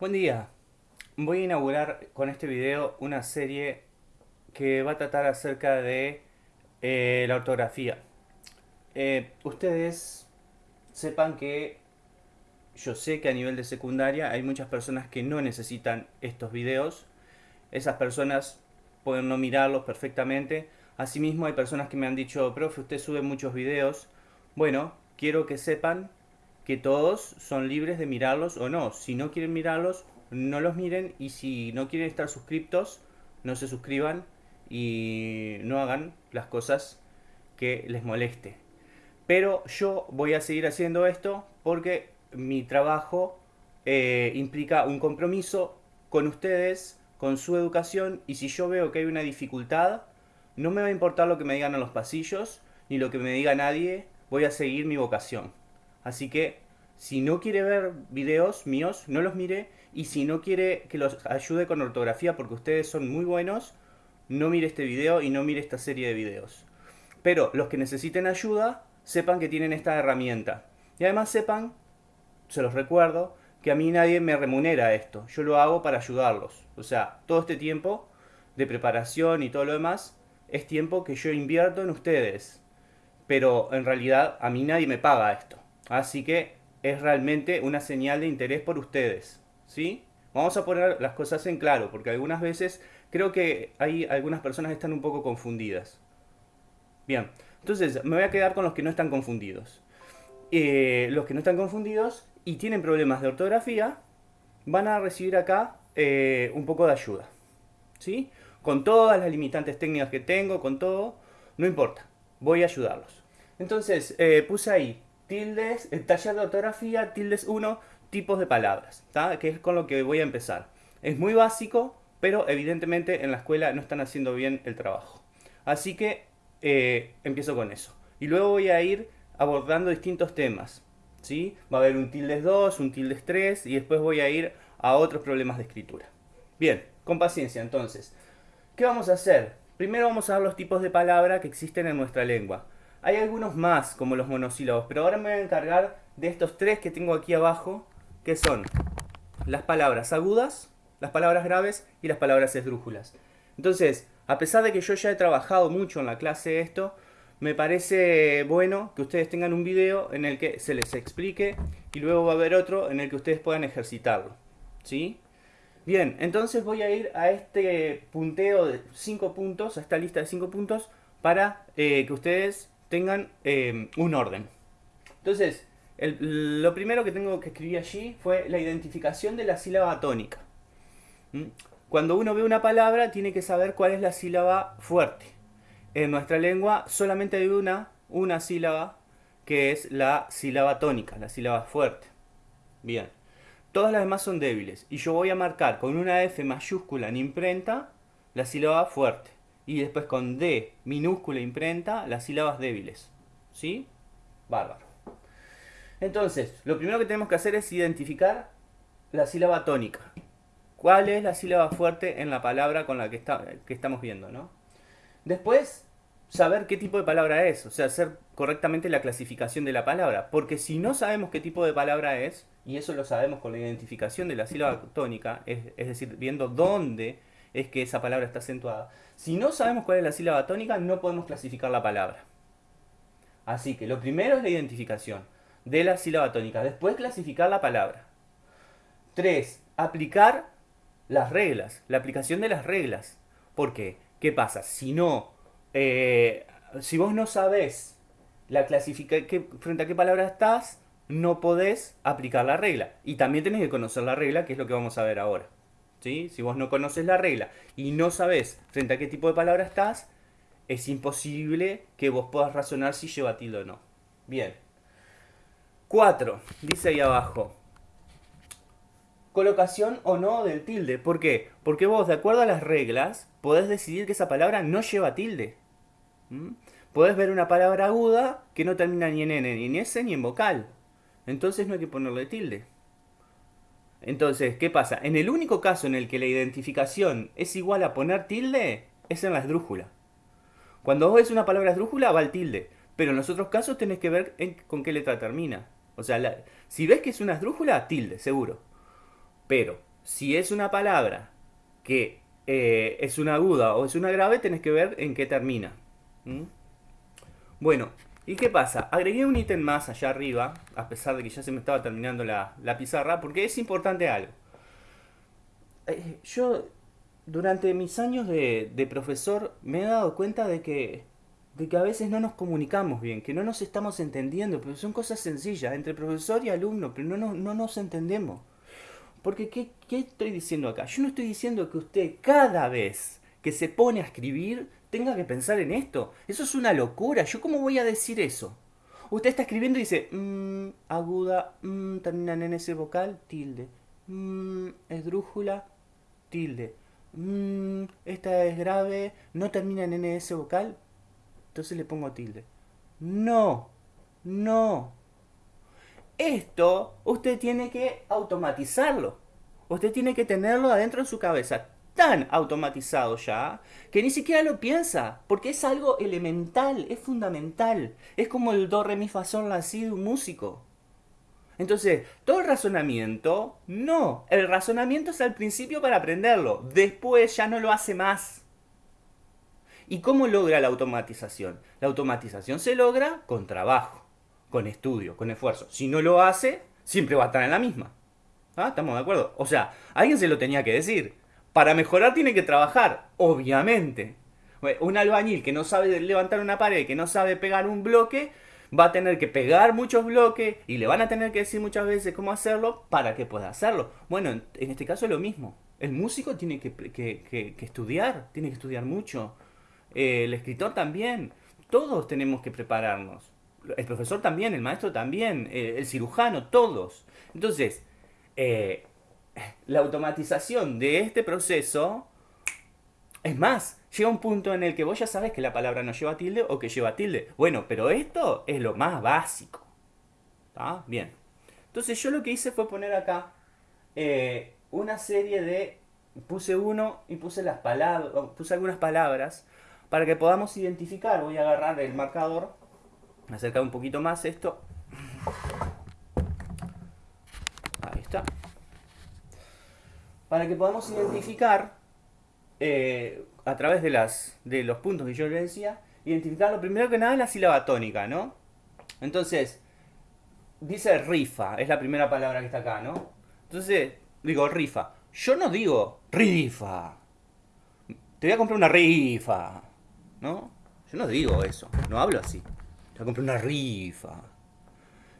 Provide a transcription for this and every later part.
Buen día. Voy a inaugurar con este video una serie que va a tratar acerca de eh, la ortografía. Eh, ustedes sepan que yo sé que a nivel de secundaria hay muchas personas que no necesitan estos videos. Esas personas pueden no mirarlos perfectamente. Asimismo hay personas que me han dicho, profe, usted sube muchos videos. Bueno, quiero que sepan que todos son libres de mirarlos o no. Si no quieren mirarlos, no los miren y si no quieren estar suscriptos, no se suscriban y no hagan las cosas que les moleste. Pero yo voy a seguir haciendo esto porque mi trabajo eh, implica un compromiso con ustedes, con su educación y si yo veo que hay una dificultad, no me va a importar lo que me digan en los pasillos ni lo que me diga nadie, voy a seguir mi vocación. Así que si no quiere ver videos míos, no los mire. Y si no quiere que los ayude con ortografía porque ustedes son muy buenos, no mire este video y no mire esta serie de videos. Pero los que necesiten ayuda, sepan que tienen esta herramienta. Y además sepan, se los recuerdo, que a mí nadie me remunera esto. Yo lo hago para ayudarlos. O sea, todo este tiempo de preparación y todo lo demás es tiempo que yo invierto en ustedes. Pero en realidad a mí nadie me paga esto. Así que es realmente una señal de interés por ustedes. ¿Sí? Vamos a poner las cosas en claro, porque algunas veces creo que hay algunas personas que están un poco confundidas. Bien, entonces me voy a quedar con los que no están confundidos. Eh, los que no están confundidos y tienen problemas de ortografía van a recibir acá eh, un poco de ayuda. ¿Sí? Con todas las limitantes técnicas que tengo, con todo, no importa, voy a ayudarlos. Entonces, eh, puse ahí tildes, el taller de ortografía, tildes 1, tipos de palabras, que es con lo que voy a empezar. Es muy básico, pero evidentemente en la escuela no están haciendo bien el trabajo. Así que eh, empiezo con eso. Y luego voy a ir abordando distintos temas. ¿sí? Va a haber un tildes 2, un tildes 3 y después voy a ir a otros problemas de escritura. Bien, con paciencia entonces. ¿Qué vamos a hacer? Primero vamos a ver los tipos de palabra que existen en nuestra lengua. Hay algunos más, como los monosílabos, pero ahora me voy a encargar de estos tres que tengo aquí abajo, que son las palabras agudas, las palabras graves y las palabras esdrújulas. Entonces, a pesar de que yo ya he trabajado mucho en la clase esto, me parece bueno que ustedes tengan un video en el que se les explique y luego va a haber otro en el que ustedes puedan ejercitarlo. ¿Sí? Bien, entonces voy a ir a este punteo de 5 puntos, a esta lista de 5 puntos, para eh, que ustedes tengan eh, un orden. Entonces, lo primero que tengo que escribir allí fue la identificación de la sílaba tónica. ¿Mm? Cuando uno ve una palabra, tiene que saber cuál es la sílaba fuerte. En nuestra lengua solamente hay una, una sílaba, que es la sílaba tónica, la sílaba fuerte. Bien. Todas las demás son débiles. Y yo voy a marcar con una F mayúscula en imprenta la sílaba fuerte y después con D minúscula imprenta las sílabas débiles. ¿Sí? Bárbaro. Entonces, lo primero que tenemos que hacer es identificar la sílaba tónica. ¿Cuál es la sílaba fuerte en la palabra con la que, está, que estamos viendo? ¿no? Después, saber qué tipo de palabra es, o sea, hacer correctamente la clasificación de la palabra. Porque si no sabemos qué tipo de palabra es, y eso lo sabemos con la identificación de la sílaba tónica, es, es decir, viendo dónde es que esa palabra está acentuada. Si no sabemos cuál es la sílaba tónica, no podemos clasificar la palabra. Así que lo primero es la identificación de la sílaba tónica, después clasificar la palabra. 3. Aplicar las reglas, la aplicación de las reglas. ¿Por qué? ¿Qué pasa? Si no, eh, si vos no sabés la frente a qué palabra estás, no podés aplicar la regla. Y también tenés que conocer la regla, que es lo que vamos a ver ahora. Si vos no conoces la regla y no sabés frente a qué tipo de palabra estás, es imposible que vos puedas razonar si lleva tilde o no. Bien. 4. Dice ahí abajo. Colocación o no del tilde. ¿Por qué? Porque vos, de acuerdo a las reglas, podés decidir que esa palabra no lleva tilde. ¿Mm? Podés ver una palabra aguda que no termina ni en N, ni en S, ni en vocal. Entonces no hay que ponerle tilde. Entonces, ¿qué pasa? En el único caso en el que la identificación es igual a poner tilde, es en la esdrújula. Cuando vos ves una palabra esdrújula, va el tilde. Pero en los otros casos tenés que ver con qué letra termina. O sea, si ves que es una esdrújula, tilde, seguro. Pero, si es una palabra que eh, es una aguda o es una grave, tenés que ver en qué termina. ¿Mm? Bueno, ¿y qué pasa? Agregué un ítem más allá arriba, a pesar de que ya se me estaba terminando la, pizarra, porque es importante algo. Eh, yo, durante mis años de, de, profesor, me he dado cuenta de que, de que a veces no nos comunicamos bien, que no nos estamos entendiendo, pero son cosas sencillas, entre profesor y alumno, pero no, no nos entendemos. Porque, ¿qué, ¿qué estoy diciendo acá? Yo no estoy diciendo que usted cada vez que se pone a escribir tenga que pensar en esto. Eso es una locura. ¿Yo cómo voy a decir eso? Usted está escribiendo y dice, mmm, aguda, mmm, terminan en ese vocal, tilde. Mmm, esdrújula, tilde. Mmm, esta es grave, no termina en ese vocal, entonces le pongo tilde. No, no. Esto usted tiene que automatizarlo. Usted tiene que tenerlo adentro de su cabeza tan automatizado ya que ni siquiera lo piensa, porque es algo elemental, es fundamental. Es como el do, re, mi, fa, sol, la, si de un músico. Entonces, todo el razonamiento, no. El razonamiento es al principio para aprenderlo. Después ya no lo hace más. ¿Y cómo logra la automatización? La automatización se logra con trabajo, con estudio, con esfuerzo. Si no lo hace, siempre va a estar en la misma. ¿Ah? ¿Estamos de acuerdo? O sea, alguien se lo tenía que decir. Para mejorar tiene que trabajar, obviamente. Un albañil que no sabe levantar una pared, que no sabe pegar un bloque, va a tener que pegar muchos bloques y le van a tener que decir muchas veces cómo hacerlo para que pueda hacerlo. Bueno, en, este caso es lo mismo. El músico tiene que, estudiar, tiene que estudiar mucho. Eh, el escritor también. Todos tenemos que prepararnos. El profesor también, el maestro también, eh, el cirujano, todos. Entonces, eh, la automatización de este proceso, es más, llega un punto en el que vos ya sabes que la palabra no lleva tilde o que lleva tilde. Bueno, pero esto es lo más básico. ¿Está? Bien. Entonces yo lo que hice fue poner acá eh, una serie de... Puse uno y puse las palabras, puse algunas palabras para que podamos identificar. Voy a agarrar el marcador, acercar un poquito más esto. Ahí está para que podamos identificar eh, a través de, las, de los puntos que yo le decía, identificar lo primero que nada la sílaba tónica, ¿no? Entonces, dice rifa, es la primera palabra que está acá, ¿no? Entonces, digo rifa. Yo no digo rifa. Te voy a comprar una rifa, ¿no? Yo no digo eso, no hablo así. Te voy a comprar una rifa.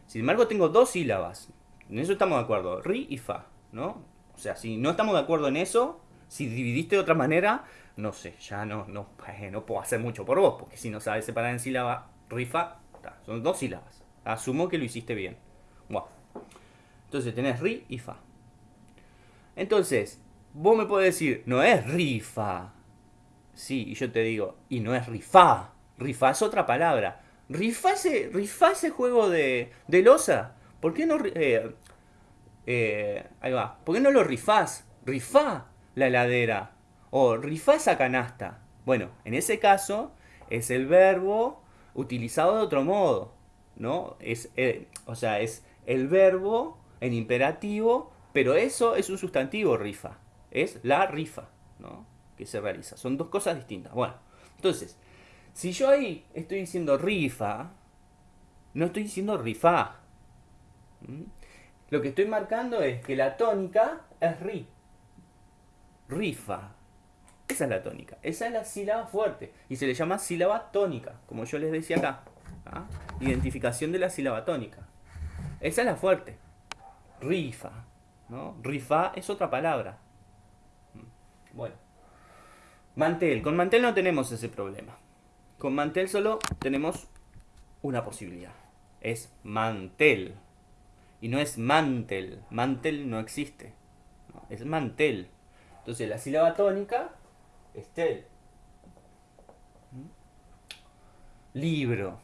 Sin embargo, tengo dos sílabas. En eso estamos de acuerdo. Ri y fa, ¿no? O sea, si no estamos de acuerdo en eso, si dividiste de otra manera, no sé, ya no, no, eh, no puedo hacer mucho por vos, porque si no sabes separar en sílaba, rifa, son dos sílabas. Asumo que lo hiciste bien. Entonces tenés ri y fa. Entonces, vos me podés decir, no es rifa. Sí, y yo te digo, y no es rifa. Rifa es otra palabra. Rifa ese, rifa ese juego de, de losa. ¿Por qué no... Eh, eh, ahí va. ¿Por qué no lo rifás? Rifá la heladera. O rifá esa canasta. Bueno, en ese caso es el verbo utilizado de otro modo. ¿No? Es, eh, o sea, es el verbo en imperativo, pero eso es un sustantivo rifa. Es la rifa, ¿no? Que se realiza. Son dos cosas distintas. Bueno, entonces, si yo ahí estoy diciendo rifa, no estoy diciendo rifa. Lo que estoy marcando es que la tónica es ri. Rifa. Esa es la tónica. Esa es la sílaba fuerte. Y se le llama sílaba tónica, como yo les decía acá. ¿ah? Identificación de la sílaba tónica. Esa es la fuerte. Rifa. ¿no? Rifa es otra palabra. Bueno. Mantel. Con mantel no tenemos ese problema. Con mantel solo tenemos una posibilidad. Es mantel. Y no es mantel. Mantel no existe. es mantel. Entonces la sílaba tónica es tel. Libro.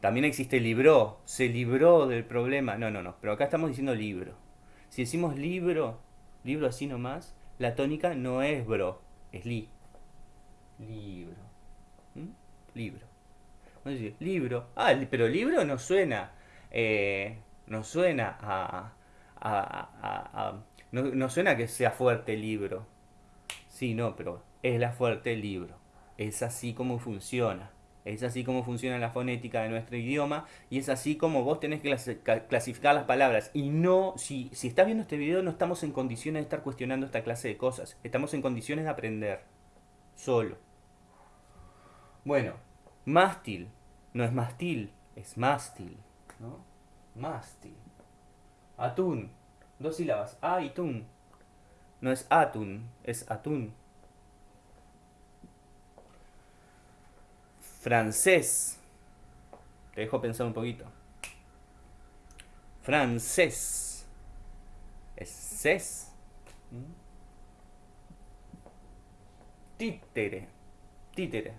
También existe libro. Se libró del problema. No, no, no. Pero acá estamos diciendo libro. Si decimos libro, libro así nomás, la tónica no es bro, es li. Libro. ¿Mm? Libro. Libro. Ah, pero libro no suena. Eh, no suena a, No, no suena que sea fuerte el libro. Sí, no, pero es la fuerte el libro. Es así como funciona. Es así como funciona la fonética de nuestro idioma y es así como vos tenés que clasificar las palabras. Y no, si, si estás viendo este video, no estamos en condiciones de estar cuestionando esta clase de cosas. Estamos en condiciones de aprender. Solo. Bueno, mástil. No es mástil, es mástil. ¿no? Mástil. Atún. Dos sílabas. A y tun. No es atún, es atún. Francés. Te dejo pensar un poquito. Francés. Es. ¿Mm? Títere. Títere.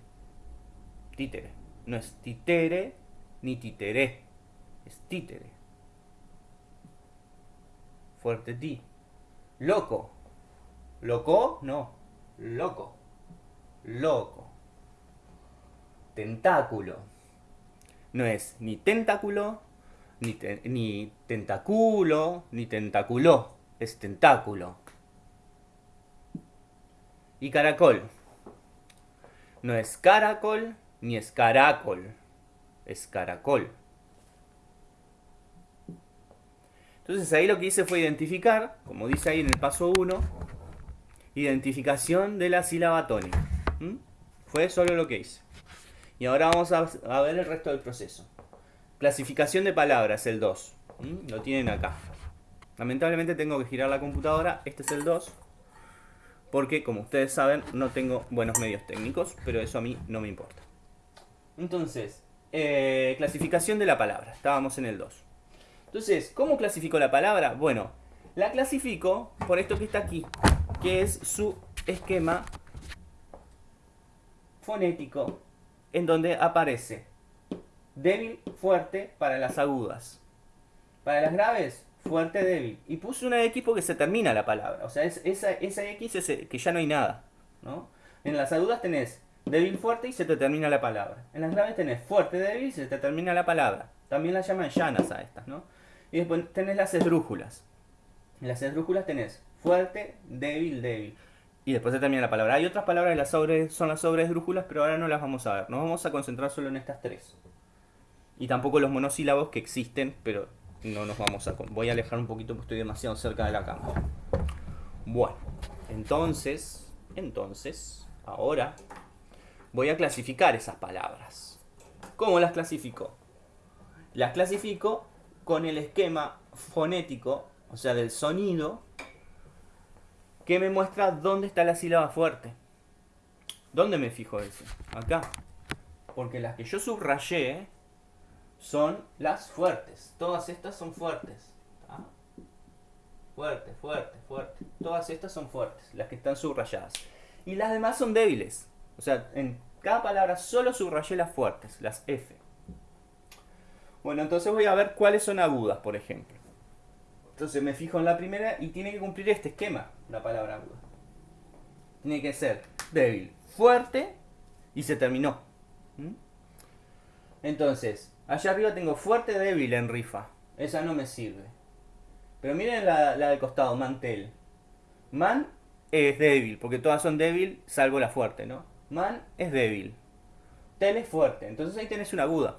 Títere. No es títere ni títere. Es títere. Fuerte ti. Loco. ¿Loco? No. Loco. Loco. Tentáculo. No es ni tentáculo, ni, ni tentáculo, ni tentáculo. Es tentáculo. Y caracol. No es caracol, ni es caracol. Es caracol. Entonces ahí lo que hice fue identificar, como dice ahí en el paso 1, identificación de la sílaba tónica. Fue solo lo que hice. Y ahora vamos a, ver el resto del proceso. Clasificación de palabras, el 2. ¿Mm? Lo tienen acá. Lamentablemente tengo que girar la computadora. Este es el 2. Porque, como ustedes saben, no tengo buenos medios técnicos. Pero eso a mí no me importa. Entonces, eh, clasificación de la palabra. Estábamos en el 2. Entonces, ¿cómo clasifico la palabra? Bueno, la clasifico por esto que está aquí, que es su esquema fonético, en donde aparece débil, fuerte para las agudas. Para las graves, fuerte, débil. Y puse una X porque se termina la palabra. O sea, es, esa, esa X es que ya no hay nada. ¿no? En las agudas tenés débil, fuerte y se te termina la palabra. En las graves tenés fuerte, débil y se te termina la palabra. También las llaman llanas a estas, ¿no? Y después tenés las esdrújulas. En las esdrújulas tenés fuerte, débil, débil. Y después se termina la palabra. Hay otras palabras de las sobre, son las sobresdrújulas, pero ahora no las vamos a ver. Nos vamos a concentrar solo en estas tres. Y tampoco los monosílabos que existen, pero no nos vamos a... Voy a alejar un poquito porque estoy demasiado cerca de la cámara. Bueno, entonces, entonces, ahora voy a clasificar esas palabras. ¿Cómo las clasifico? Las clasifico con el esquema fonético, o sea, del sonido, que me muestra dónde está la sílaba fuerte. ¿Dónde me fijo eso? Acá. Porque las que yo subrayé son las fuertes. Todas estas son fuertes. Fuerte, fuerte, fuerte. Todas estas son fuertes, las que están subrayadas. Y las demás son débiles. O sea, en cada palabra solo subrayé las fuertes, las F. Bueno, entonces voy a ver cuáles son agudas, por ejemplo. Entonces me fijo en la primera y tiene que cumplir este esquema, la palabra aguda. Tiene que ser débil, fuerte y se terminó. ¿Mm? Entonces, allá arriba tengo fuerte, débil en rifa. Esa no me sirve. Pero miren la, la del costado, mantel. Man es débil, porque todas son débil, salvo la fuerte, ¿no? Man es débil. Tel es fuerte. Entonces ahí tenés una aguda.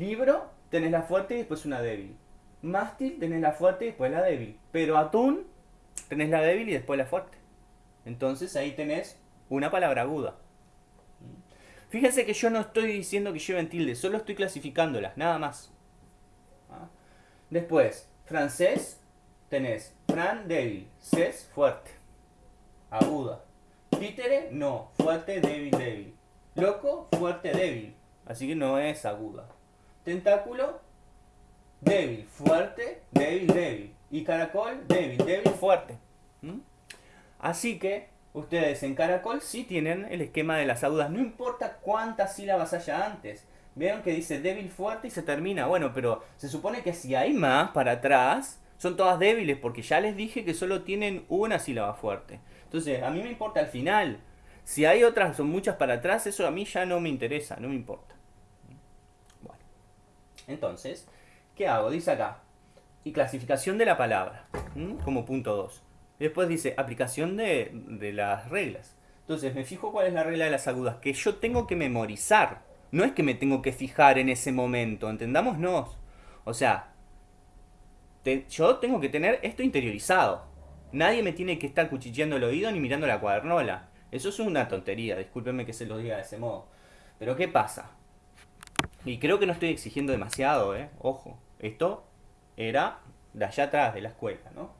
Libro, tenés la fuerte y después una débil. Mástil, tenés la fuerte y después la débil. Pero atún, tenés la débil y después la fuerte. Entonces ahí tenés una palabra aguda. Fíjense que yo no estoy diciendo que lleven tilde, solo estoy clasificándolas, nada más. ¿Ah? Después, francés, tenés fran, débil, ses, fuerte, aguda. Títere, no, fuerte, débil, débil. Loco, fuerte, débil. Así que no es aguda. Tentáculo, débil, fuerte, débil, débil. Y caracol, débil, débil, fuerte. ¿Mm? Así que ustedes en caracol sí tienen el esquema de las agudas. No importa cuántas sílabas haya antes. Vieron que dice débil, fuerte y se termina. Bueno, pero se supone que si hay más para atrás, son todas débiles porque ya les dije que solo tienen una sílaba fuerte. Entonces, a mí me importa al final. Si hay otras, son muchas para atrás, eso a mí ya no me interesa, no me importa. Entonces, ¿qué hago? Dice acá, y clasificación de la palabra, como punto 2. Después dice aplicación de, de las reglas. Entonces me fijo cuál es la regla de las agudas, que yo tengo que memorizar. No es que me tengo que fijar en ese momento, entendámonos. O sea, yo tengo que tener esto interiorizado. Nadie me tiene que estar cuchicheando el oído ni mirando la cuadernola. Eso es una tontería, discúlpenme que se lo diga de ese modo. Pero ¿qué pasa? Y creo que no estoy exigiendo demasiado, ¿eh? Ojo, esto era de allá atrás de la escuela, ¿no?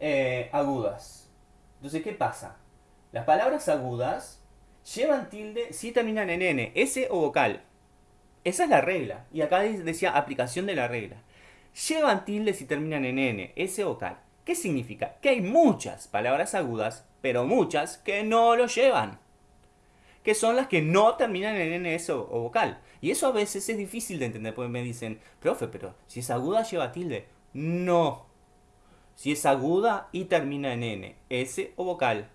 Eh, agudas. Entonces, ¿qué pasa? Las palabras agudas llevan tilde si terminan en N, S o vocal. Esa es la regla. Y acá decía aplicación de la regla. Llevan tilde si terminan en N, S o vocal. ¿Qué significa? Que hay muchas palabras agudas, pero muchas que no lo llevan. Que son las que no terminan en NS o, o vocal. Y eso a veces es difícil de entender, porque me dicen, profe, pero si es aguda lleva tilde. No. Si es aguda y termina en N, S o vocal.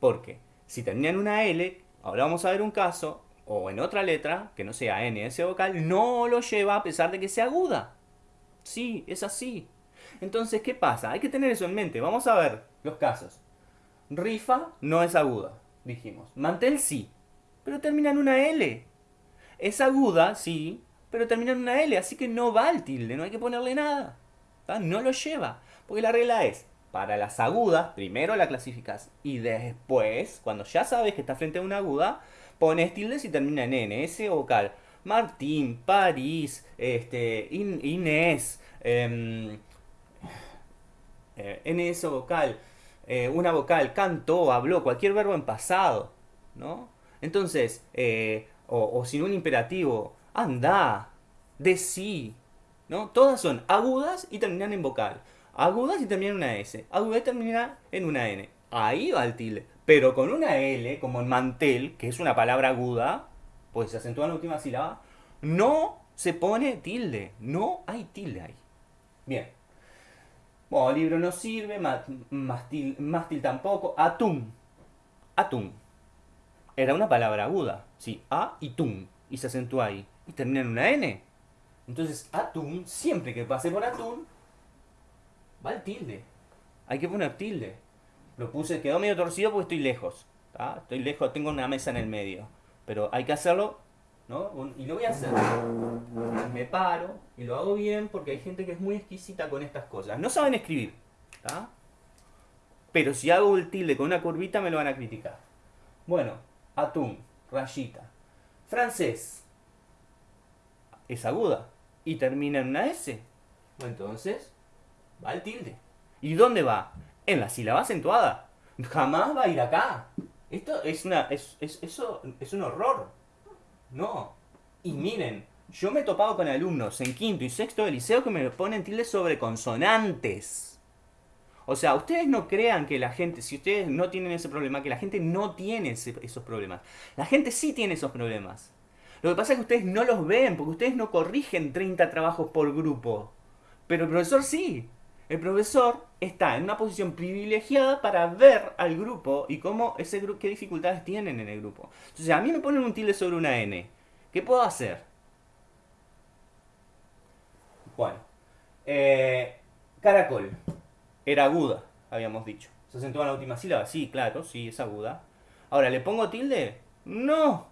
Porque si termina en una L, ahora vamos a ver un caso, o en otra letra, que no sea N, S o vocal, no lo lleva a pesar de que sea aguda. Sí, es así. Entonces, ¿qué pasa? Hay que tener eso en mente. Vamos a ver los casos. Rifa no es aguda, dijimos. Mantel sí, pero termina en una L. Es aguda, sí, pero termina en una L, así que no va al tilde, no hay que ponerle nada. No lo lleva. Porque la regla es, para las agudas, primero la clasificas y después, cuando ya sabes que está frente a una aguda, pones tilde si termina en N, S vocal. Martín, París, este, Inés, em, eh, NS vocal, eh, una vocal, cantó, habló, cualquier verbo en pasado, ¿no? Entonces, eh, o, sin un imperativo, anda, decí, ¿no? Todas son agudas y terminan en vocal. Agudas y terminan en una S. Aguda y termina en una N. Ahí va el tilde. Pero con una L, como en mantel, que es una palabra aguda, pues se acentúa en la última sílaba, no se pone tilde. No hay tilde ahí. Bien. Bueno, libro no sirve, mástil, mástil tampoco. Atún. Atún. Era una palabra aguda. Sí, a y tum. Y se acentúa ahí. Y termina en una N. Entonces, atún, siempre que pase por atún, va el tilde. Hay que poner tilde. Lo puse, quedó medio torcido porque estoy lejos. Estoy lejos, tengo una mesa en el medio. Pero hay que hacerlo y lo voy a hacer. Me paro y lo hago bien porque hay gente que es muy exquisita con estas cosas. No saben escribir, Pero si hago el tilde con una curvita me lo van a criticar. Bueno, atún, rayita. Francés. Es aguda. Y termina en una S. entonces, va el tilde. ¿Y dónde va? En la sílaba acentuada. Jamás va a ir acá. Esto es una. Es, eso es un horror. No. Y miren, yo me he topado con alumnos en quinto y sexto de liceo que me ponen tildes sobre consonantes. O sea, ustedes no crean que la gente, si ustedes no tienen ese problema, que la gente no tiene esos problemas. La gente sí tiene esos problemas. Lo que pasa es que ustedes no los ven, porque ustedes no corrigen 30 trabajos por grupo. Pero el profesor sí. El profesor está en una posición privilegiada para ver al grupo y cómo ese grupo, qué dificultades tienen en el grupo. Entonces, a mí me ponen un tilde sobre una N. ¿Qué puedo hacer? Bueno, eh, caracol. Era aguda, habíamos dicho. ¿Se acentúa en la última sílaba? Sí, claro, sí, es aguda. Ahora, ¿le pongo tilde? No.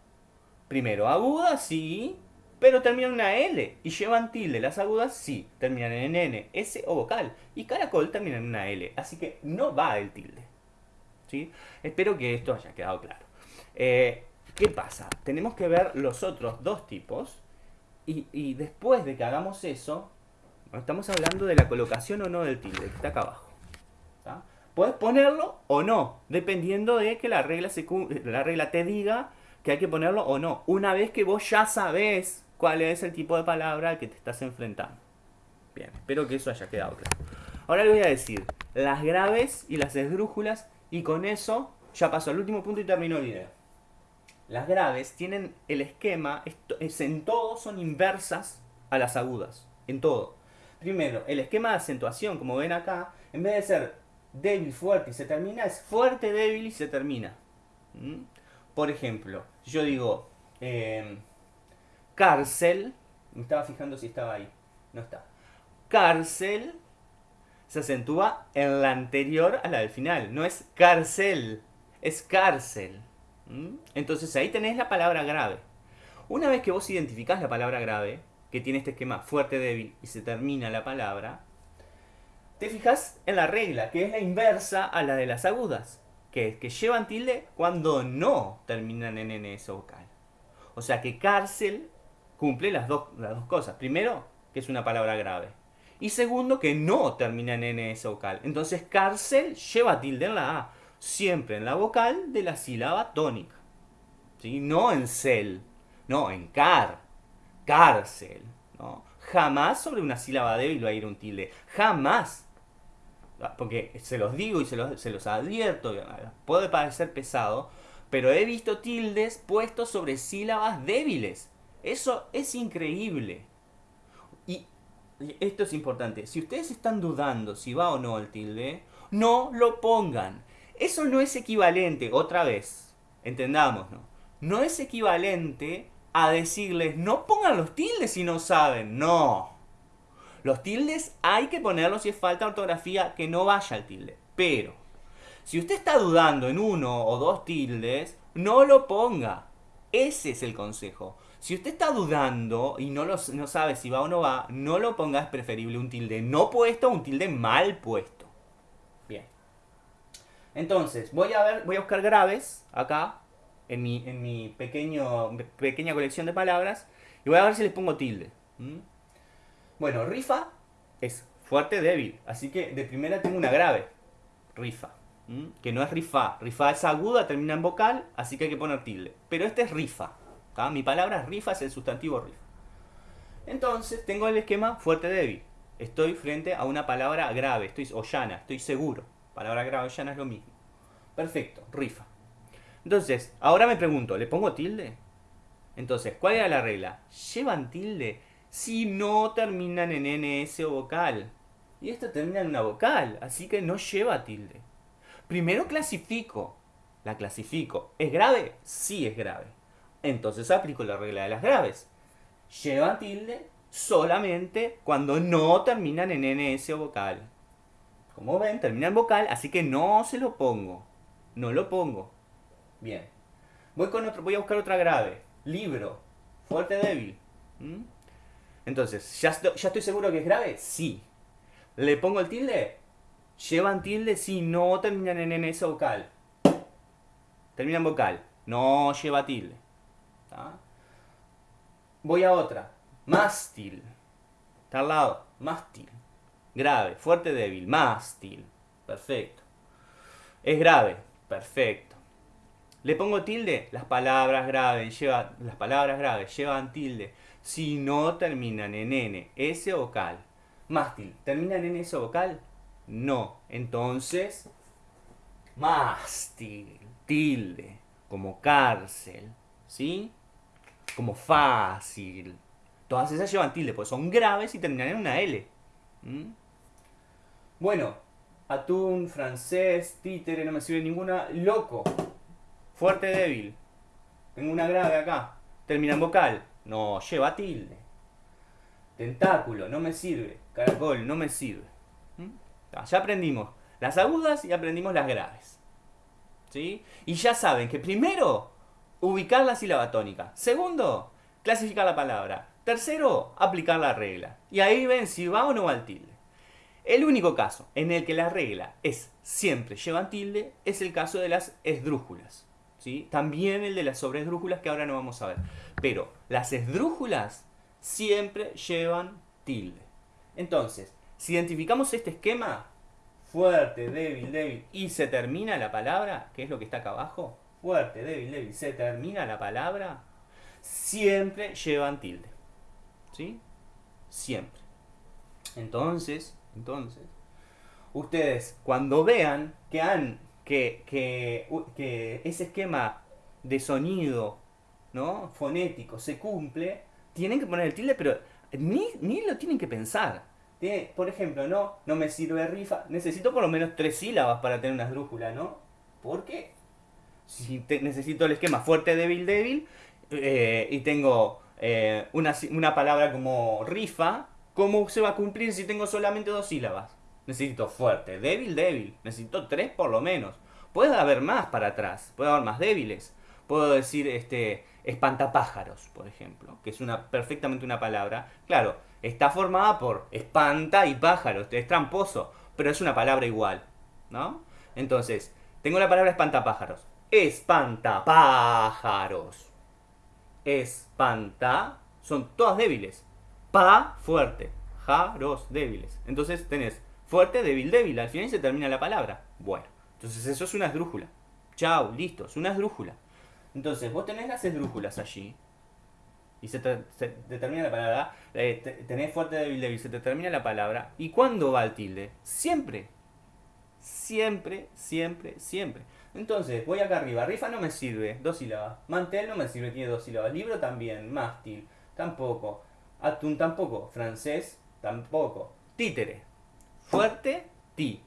Primero, aguda, sí pero terminan en una L y llevan tilde. Las agudas sí, terminan en N, S o vocal. Y caracol termina en una L, así que no va el tilde. ¿Sí? Espero que esto haya quedado claro. Eh, ¿Qué pasa? Tenemos que ver los otros dos tipos y, después de que hagamos eso, estamos hablando de la colocación o no del tilde, que está acá abajo. Puedes ponerlo o no, dependiendo de que la regla, se, la regla te diga que hay que ponerlo o no. Una vez que vos ya sabés cuál es el tipo de palabra al que te estás enfrentando. Bien, espero que eso haya quedado claro. Ahora le voy a decir las graves y las esdrújulas y con eso ya paso al último punto y termino el video. Las graves tienen el esquema, es, en todo son inversas a las agudas, en todo. Primero, el esquema de acentuación, como ven acá, en vez de ser débil, fuerte y se termina, es fuerte, débil y se termina. ¿Mm? Por ejemplo, yo digo, eh, cárcel. Me estaba fijando si estaba ahí. No está. cárcel se acentúa en la anterior a la del final. No es cárcel, es cárcel. ¿Mm? Entonces ahí tenés la palabra grave. Una vez que vos identificás la palabra grave, que tiene este esquema fuerte, débil y se termina la palabra, te fijas en la regla, que es la inversa a la de las agudas, que es que llevan tilde cuando no terminan en NS vocal. O sea que cárcel cumple las dos, las dos cosas. Primero, que es una palabra grave. Y segundo, que no termina en NS vocal. Entonces cárcel lleva tilde en la A, siempre en la vocal de la sílaba tónica. ¿Sí? No en cel, no, en car, cárcel. ¿no? Jamás sobre una sílaba débil va a ir un tilde. Jamás. Porque se los digo y se los, se los advierto, puede parecer pesado, pero he visto tildes puestos sobre sílabas débiles. Eso es increíble. Y esto es importante. Si ustedes están dudando si va o no el tilde, no lo pongan. Eso no es equivalente, otra vez, entendamos, ¿no? Es equivalente a decirles, no pongan los tildes si no saben. No. Los tildes hay que ponerlos si es falta ortografía que no vaya al tilde. Pero, si usted está dudando en uno o dos tildes, no lo ponga. Ese es el consejo. Si usted está dudando y no, no sabe si va o no va, no lo ponga, es preferible un tilde no puesto o un tilde mal puesto. Bien. Entonces, voy a ver, voy a buscar graves acá, en mi, en mi pequeño, pequeña colección de palabras, y voy a ver si les pongo tilde. Bueno, rifa es fuerte, débil, así que de primera tengo una grave. Rifa. Que no es rifa. Rifa es aguda, termina en vocal, así que hay que poner tilde. Pero este es rifa. Mi palabra rifa es el sustantivo rifa. Entonces tengo el esquema fuerte débil. Estoy frente a una palabra grave, estoy o llana, estoy seguro. Palabra grave o llana es lo mismo. Perfecto, rifa. Entonces, ahora me pregunto, ¿le pongo tilde? Entonces, ¿cuál era la regla? ¿Llevan tilde si no terminan en NS o vocal? Y esto termina en una vocal, así que no lleva tilde. Primero clasifico. La clasifico. ¿Es grave? Sí es grave. Entonces aplico la regla de las graves. Llevan tilde solamente cuando no terminan en NS o vocal. Como ven, termina en vocal, así que no se lo pongo. No lo pongo. Bien. Voy, con otro, voy a buscar otra grave. Libro. Fuerte, débil. ¿Mm? Entonces, ¿ya, ¿ya estoy seguro que es grave? Sí. ¿Le pongo el tilde? Llevan tilde si no terminan en NS vocal. Terminan vocal. No lleva tilde. Voy a otra. Mástil. Está al lado. Mástil. Grave. Fuerte, débil. Mástil. Perfecto. Es grave. Perfecto. Le pongo tilde. Las palabras graves, lleva, las palabras graves llevan tilde. Si no terminan en N, S vocal. Mástil. ¿Terminan en S vocal? No. Entonces, mástil. Tilde. Como cárcel. ¿Sí? Como fácil. Todas esas llevan tilde, pues son graves y terminan en una L. ¿Mm? Bueno, atún, francés, títere, no me sirve ninguna. Loco, fuerte, débil. Tengo una grave acá. Termina en vocal. No, lleva tilde. Tentáculo, no me sirve. Caracol, no me sirve. ¿Mm? Ya aprendimos las agudas y aprendimos las graves. ¿Sí? Y ya saben que primero ubicar la sílaba tónica. Segundo, clasificar la palabra. Tercero, aplicar la regla. Y ahí ven si va o no va el tilde. El único caso en el que la regla es siempre llevan tilde es el caso de las esdrújulas. ¿sí? También el de las sobresdrújulas que ahora no vamos a ver. Pero las esdrújulas siempre llevan tilde. Entonces, si identificamos este esquema, fuerte, débil, débil, y se termina la palabra, que es lo que está acá abajo, fuerte, débil, débil, se termina la palabra, siempre llevan tilde. ¿Sí? Siempre. Entonces, entonces, ustedes cuando vean que han que, que, ese esquema de sonido ¿no? fonético se cumple, tienen que poner el tilde, pero ni, ni lo tienen que pensar. por ejemplo, no, no me sirve rifa, necesito por lo menos tres sílabas para tener una esdrújula, ¿no? ¿Por si necesito el esquema fuerte, débil, débil, eh, y tengo eh, una, palabra como rifa, ¿Cómo se va a cumplir si tengo solamente dos sílabas? Necesito fuerte, débil, débil. Necesito tres por lo menos. Puede haber más para atrás, puede haber más débiles. Puedo decir este espantapájaros, por ejemplo, que es una perfectamente una palabra. Claro, está formada por espanta y pájaro, es tramposo, pero es una palabra igual, ¿no? Entonces, tengo la palabra espantapájaros. Espantapájaros. Espanta son todas débiles. Pa fuerte, jaros débiles. Entonces tenés fuerte, débil, débil. Al final se termina la palabra. Bueno, entonces eso es una esdrújula. Chao, listo, es una esdrújula. Entonces vos tenés las esdrújulas allí. Y se, te, termina la palabra. Eh, tenés fuerte, débil, débil. Se te termina la palabra. ¿Y cuándo va el tilde? Siempre. Siempre, siempre, siempre. Entonces, voy acá arriba. Rifa no me sirve, dos sílabas. Mantel no me sirve, tiene dos sílabas. Libro también. Mástil, tampoco. Atún tampoco. Francés, tampoco. Títere. Fuerte, ti.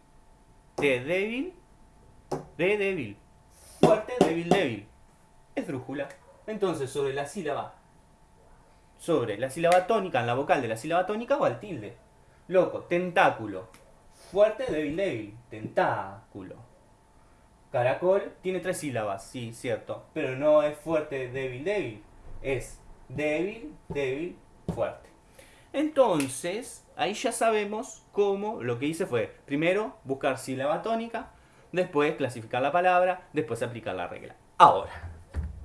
T débil, de débil. Fuerte, débil, débil. Es drújula. Entonces, sobre la sílaba, sobre la sílaba tónica, en la vocal de la sílaba tónica va el tilde. Loco, tentáculo. Fuerte, débil, débil. Tentáculo. Caracol tiene tres sílabas, sí, cierto. Pero no es fuerte, débil, débil. Es débil, débil, fuerte. Entonces, ahí ya sabemos cómo lo que hice fue, primero, buscar sílaba tónica, después clasificar la palabra, después aplicar la regla. Ahora,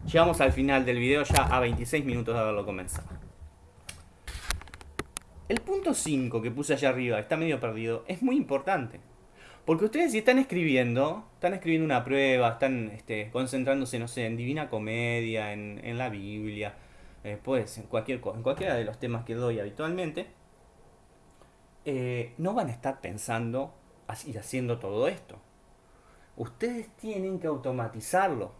llegamos al final del video ya a 26 minutos de haberlo comenzado. El punto 5 que puse allá arriba, está medio perdido, es muy importante. Porque ustedes si están escribiendo, están escribiendo una prueba, están este, concentrándose, no sé, en Divina Comedia, en, la Biblia, pues en cualquier en cualquiera de los temas que doy habitualmente, eh, no van a estar pensando y haciendo todo esto. Ustedes tienen que automatizarlo.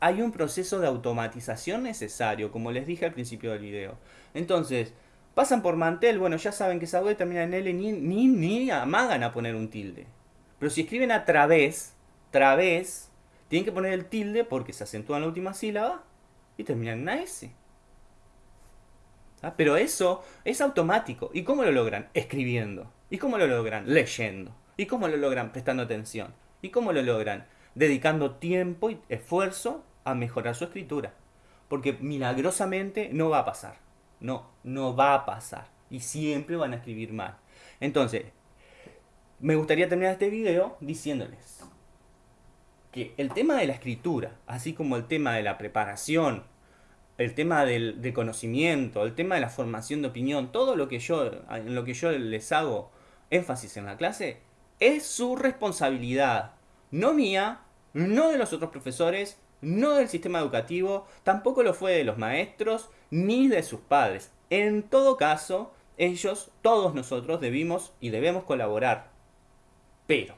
Hay un proceso de automatización necesario, como les dije al principio del video. Entonces, pasan por mantel, bueno, ya saben que esa termina en L, ni, ni, ni amagan a poner un tilde. Pero si escriben a través, través, tienen que poner el tilde porque se acentúa en la última sílaba y terminan en una S. ¿Ah? Pero eso es automático. ¿Y cómo lo logran? Escribiendo. ¿Y cómo lo logran? Leyendo. ¿Y cómo lo logran? Prestando atención. ¿Y cómo lo logran? Dedicando tiempo y esfuerzo a mejorar su escritura. Porque milagrosamente no va a pasar. No, no va a pasar. Y siempre van a escribir mal. Entonces, me gustaría terminar este video diciéndoles que el tema de la escritura, así como el tema de la preparación el tema del, conocimiento, el tema de la formación de opinión, todo lo que yo, en lo que yo les hago énfasis en la clase, es su responsabilidad, no mía, no de los otros profesores, no del sistema educativo, tampoco lo fue de los maestros, ni de sus padres. En todo caso, ellos, todos nosotros debimos y debemos colaborar. Pero,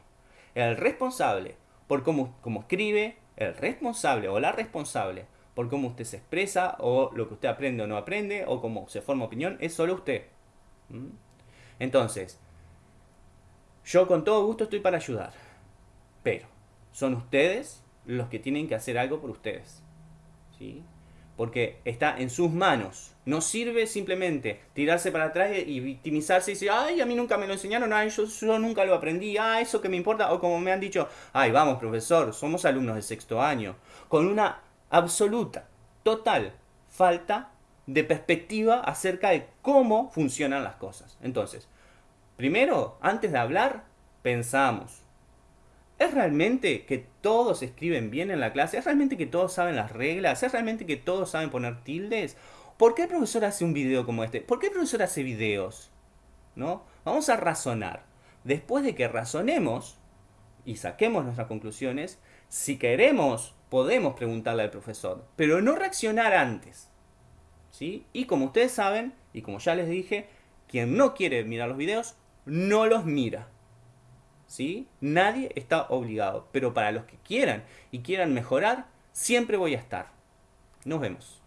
el responsable por cómo, escribe, el responsable o la responsable por cómo usted se expresa, o lo que usted aprende o no aprende, o cómo se forma opinión, es solo usted. ¿Mm? Entonces, yo con todo gusto estoy para ayudar, pero son ustedes los que tienen que hacer algo por ustedes. ¿sí? Porque está en sus manos. No sirve simplemente tirarse para atrás y victimizarse y decir, ay, a mí nunca me lo enseñaron, ay, yo, yo nunca lo aprendí, ah, eso que me importa. O como me han dicho, ay, vamos, profesor, somos alumnos de sexto año. Con una absoluta, total falta de perspectiva acerca de cómo funcionan las cosas. Entonces, primero, antes de hablar, pensamos. ¿Es realmente que todos escriben bien en la clase? ¿Es realmente que todos saben las reglas? ¿Es realmente que todos saben poner tildes? ¿Por qué el profesor hace un video como este? ¿Por qué el profesor hace videos? ¿No? Vamos a razonar. Después de que razonemos y saquemos nuestras conclusiones, si queremos podemos preguntarle al profesor, pero no reaccionar antes. ¿sí? Y como ustedes saben, y como ya les dije, quien no quiere mirar los videos, no los mira. ¿Sí? Nadie está obligado, pero para los que quieran y quieran mejorar, siempre voy a estar. Nos vemos.